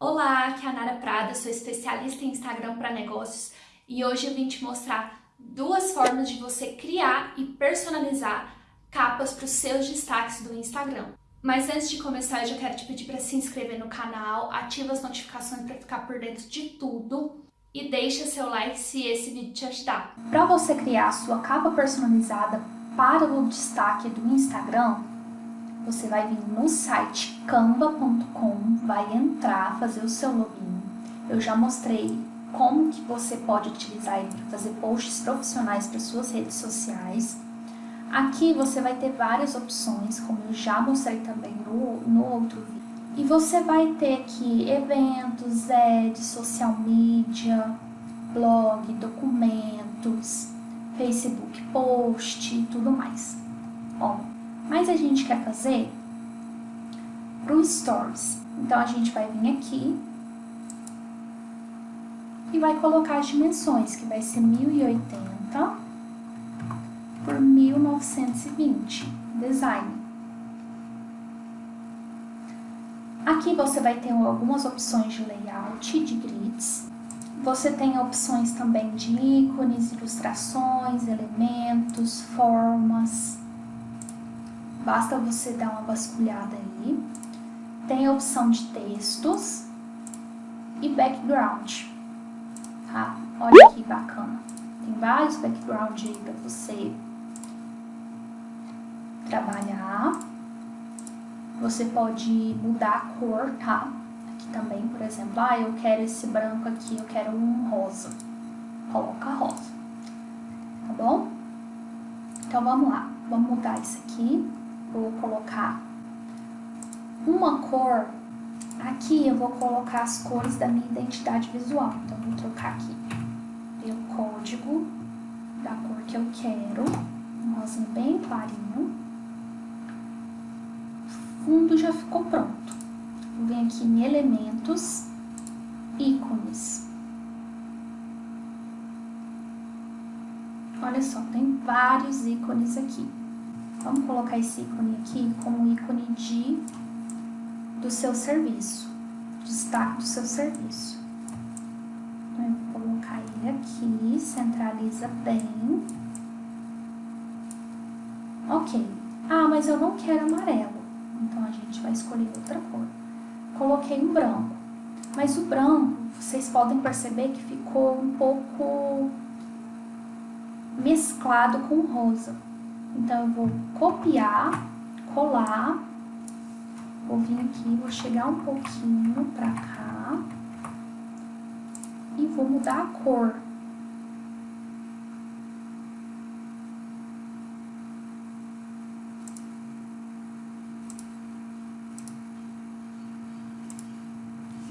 Olá, aqui é a Nara Prada, sou especialista em Instagram para negócios e hoje eu vim te mostrar duas formas de você criar e personalizar capas para os seus destaques do Instagram. Mas antes de começar, eu já quero te pedir para se inscrever no canal, ativa as notificações para ficar por dentro de tudo e deixa seu like se esse vídeo te ajudar. Para você criar a sua capa personalizada para o destaque do Instagram, você vai vir no site canva.com, vai entrar, fazer o seu login. Eu já mostrei como que você pode utilizar ele para fazer posts profissionais para suas redes sociais. Aqui você vai ter várias opções, como eu já mostrei também no, no outro vídeo. E você vai ter aqui eventos, ads, social media, blog, documentos, Facebook post e tudo mais. Ó, mas a gente quer fazer para o Stories. Então, a gente vai vir aqui e vai colocar as dimensões, que vai ser 1080 por 1920, design. Aqui você vai ter algumas opções de layout, de grids. Você tem opções também de ícones, ilustrações, elementos, formas. Basta você dar uma vasculhada aí. Tem a opção de textos e background, tá? Olha que bacana. Tem vários backgrounds aí para você trabalhar. Você pode mudar a cor, tá? Aqui também, por exemplo, ah, eu quero esse branco aqui, eu quero um rosa. Coloca rosa, tá bom? Então, vamos lá. Vamos mudar isso aqui vou colocar uma cor, aqui eu vou colocar as cores da minha identidade visual. Então, vou trocar aqui o código da cor que eu quero, um rosinho bem clarinho. O fundo já ficou pronto. Vou vir aqui em elementos, ícones. Olha só, tem vários ícones aqui. Vamos colocar esse ícone aqui como ícone de do seu serviço, destaque do seu serviço. Então, eu vou colocar ele aqui, centraliza bem. Ok. Ah, mas eu não quero amarelo. Então, a gente vai escolher outra cor. Coloquei um branco. Mas o branco, vocês podem perceber que ficou um pouco mesclado com rosa. Então, eu vou copiar, colar, vou vir aqui, vou chegar um pouquinho pra cá e vou mudar a cor.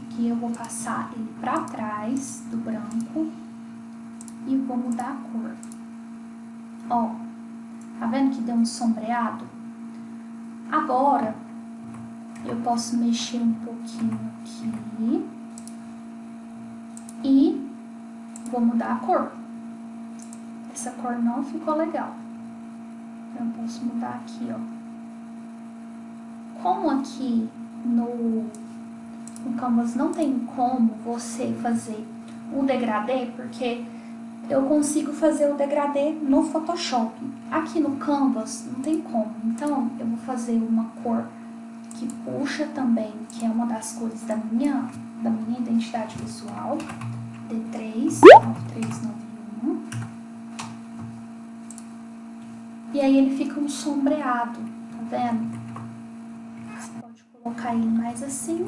Aqui eu vou passar ele pra trás do branco e vou mudar a cor. Ó, Tá vendo que deu um sombreado? Agora, eu posso mexer um pouquinho aqui. E vou mudar a cor. Essa cor não ficou legal. Então, eu posso mudar aqui, ó. Como aqui no, no Canvas não tem como você fazer um degradê, porque eu consigo fazer o degradê no Photoshop. Aqui no Canvas não tem como, então eu vou fazer uma cor que puxa também, que é uma das cores da minha, da minha identidade visual, D3, 9391. E aí ele fica um sombreado, tá vendo? Você pode colocar ele mais assim,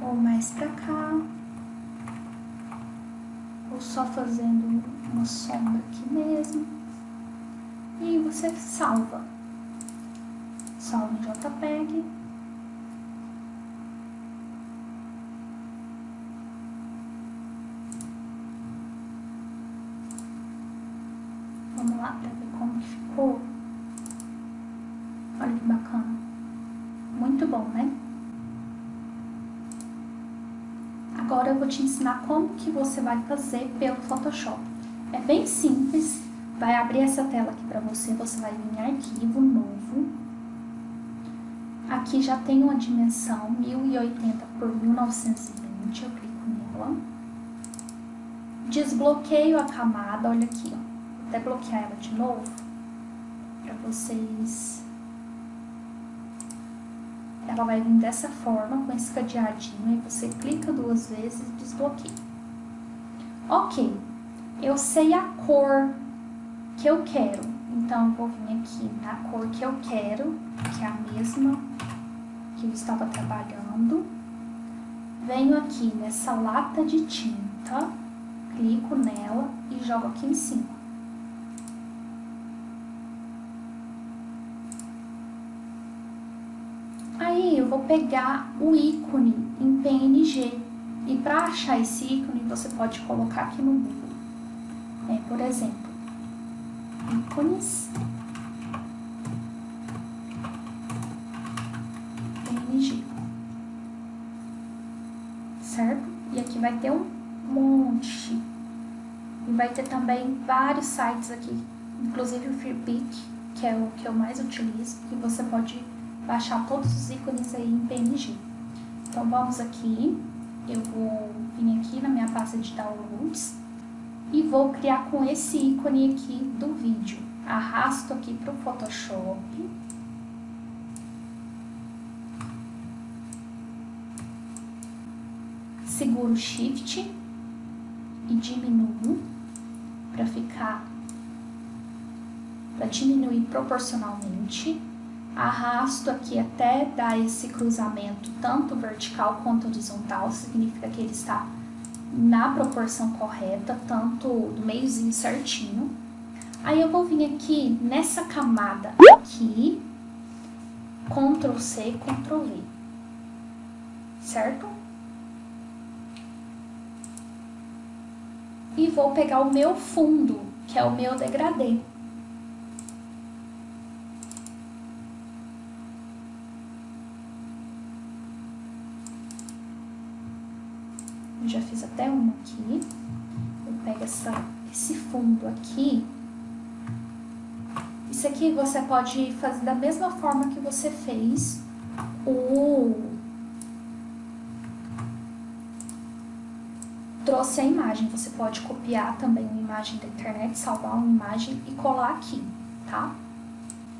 ou mais pra cá só fazendo uma sombra aqui mesmo. E você salva. Salva em JPEG. Vamos lá para ver como ficou. Olha que bacana. Muito bom, né? Agora eu vou te ensinar como que você vai fazer pelo Photoshop. É bem simples, vai abrir essa tela aqui para você, você vai vir em arquivo novo. Aqui já tem uma dimensão 1080 por 1920, eu clico nela. Desbloqueio a camada, olha aqui, ó. Vou até bloquear ela de novo, para vocês... Ela vai vir dessa forma, com esse cadeadinho, aí você clica duas vezes e desbloqueia. Ok, eu sei a cor que eu quero, então eu vou vir aqui na cor que eu quero, que é a mesma que eu estava trabalhando. Venho aqui nessa lata de tinta, clico nela e jogo aqui em cima. Aí eu vou pegar o ícone em PNG. E para achar esse ícone, você pode colocar aqui no Google. É, por exemplo, ícones certo? E aqui vai ter um monte. E vai ter também vários sites aqui, inclusive o Freepik, que é o que eu mais utilizo, que você pode baixar todos os ícones aí em PNG. Então vamos aqui, eu vou vir aqui na minha pasta de downloads e vou criar com esse ícone aqui do vídeo. Arrasto aqui para o Photoshop seguro Shift e diminuo para ficar, para diminuir proporcionalmente. Arrasto aqui até dar esse cruzamento tanto vertical quanto horizontal, significa que ele está na proporção correta, tanto do meiozinho certinho. Aí eu vou vir aqui nessa camada aqui, Ctrl C, Ctrl V, certo? e vou pegar o meu fundo, que é o meu degradê. Eu já fiz até uma aqui. Eu pego essa, esse fundo aqui. Isso aqui você pode fazer da mesma forma que você fez o trouxe a imagem. Você pode copiar também uma imagem da internet, salvar uma imagem e colar aqui, tá?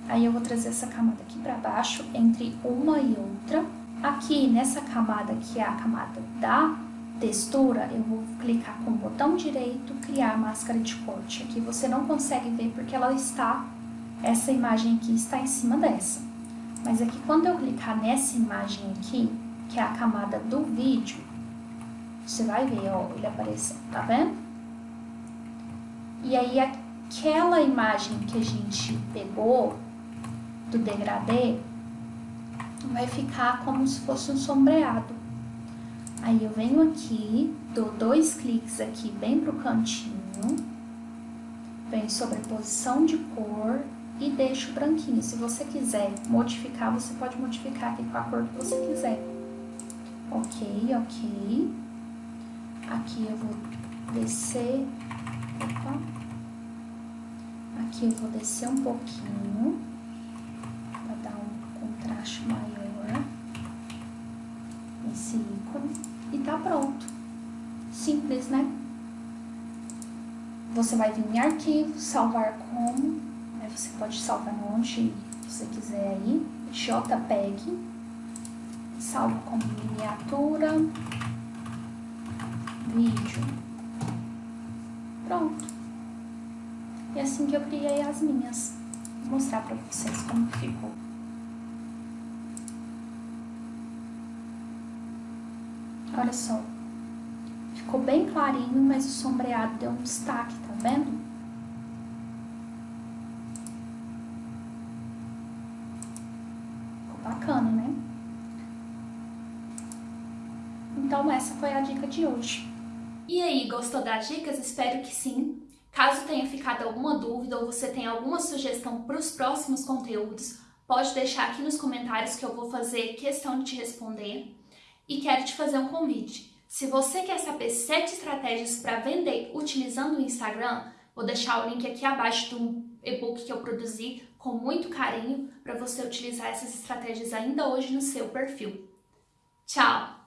Aí eu vou trazer essa camada aqui para baixo, entre uma e outra. Aqui nessa camada, que é a camada da textura, eu vou clicar com o botão direito, criar máscara de corte. Aqui você não consegue ver porque ela está, essa imagem aqui está em cima dessa. Mas aqui quando eu clicar nessa imagem aqui, que é a camada do vídeo, você vai ver, ó, ele apareceu, tá vendo? E aí, aquela imagem que a gente pegou do degradê vai ficar como se fosse um sombreado. Aí eu venho aqui, dou dois cliques aqui bem pro cantinho, venho sobre a posição de cor e deixo branquinho. Se você quiser modificar, você pode modificar aqui com a cor que você quiser. Ok, ok. Aqui eu vou descer, opa, aqui eu vou descer um pouquinho, para dar um contraste maior, ícone, e tá pronto. Simples, né? Você vai vir em arquivo, salvar como, aí você pode salvar onde você quiser aí, JPEG, salvo como miniatura, vídeo. Pronto. E assim que eu criei as minhas. Vou mostrar pra vocês como ficou. Olha só. Ficou bem clarinho, mas o sombreado deu um destaque, tá vendo? Ficou bacana, né? Então essa foi a dica de hoje. E aí, gostou das dicas? Espero que sim. Caso tenha ficado alguma dúvida ou você tenha alguma sugestão para os próximos conteúdos, pode deixar aqui nos comentários que eu vou fazer questão de te responder. E quero te fazer um convite. Se você quer saber 7 estratégias para vender utilizando o Instagram, vou deixar o link aqui abaixo do e-book que eu produzi com muito carinho para você utilizar essas estratégias ainda hoje no seu perfil. Tchau!